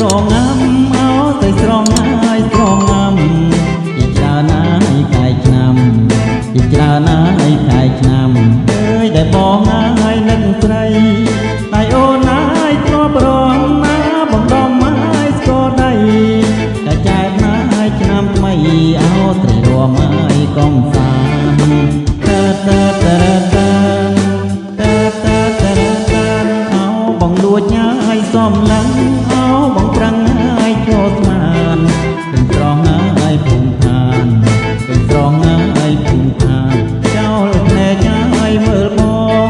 ត្រងាំអោទៅស្រងហើយត្រងាំពីច្រើនណាយកាយឆ្នាំពីច្រើនណាយកាយឆ្នាំអើយដែលបងហើយនឹងស្រីដៃអូនណាយទ្របរងណាបងដំហើយស្គរដៃតែចែកណាយឆ្នាំថ្មីអោត្រលមហើយកុំសាមតើតើតើតើតើតើតើអោបងលួចហើយសំឡឹង នពេញត្រង់ហើយភូមិឋានពេញត្រង់ហើយភូមិឋានចោលភ្នែកហើយមើលបង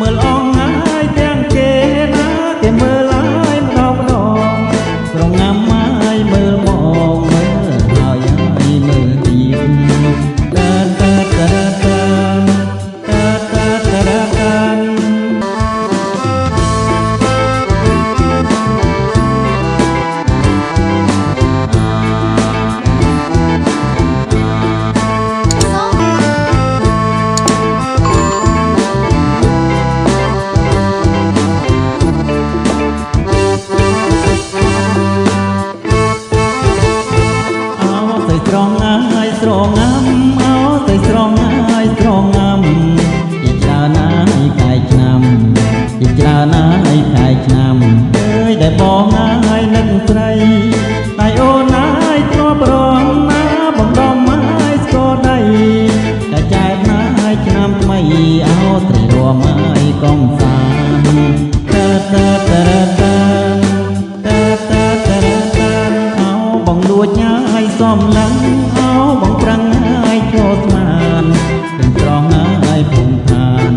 មើលអងហើយទាំងគេណាគេមើលហើយម្ដងម្ដងស្រងាំហើយមើលមក ស្រងងាំអោទៅស្រងហើយស្រងងាំពីច្រើនណាស់ហើយកាយឆ្នាំពីច្រើនណាស់ហើយកាយឆ្នាំអើយដែលបងហើយនឹងស្រីតែអូនហើយធ្លាប់រងណាបងដំហើយស្គាល់ដីតែចែកណាហើយឆ្នាំថ្មីអោត្រីរមហើយកុំសានតើតើតើតើតើតើតើតើអោបងលួចហើយសំឡឹងអោ បងប្រឹងហើយចូលស្មានពេញត្រង់ហើយភូមិឋាន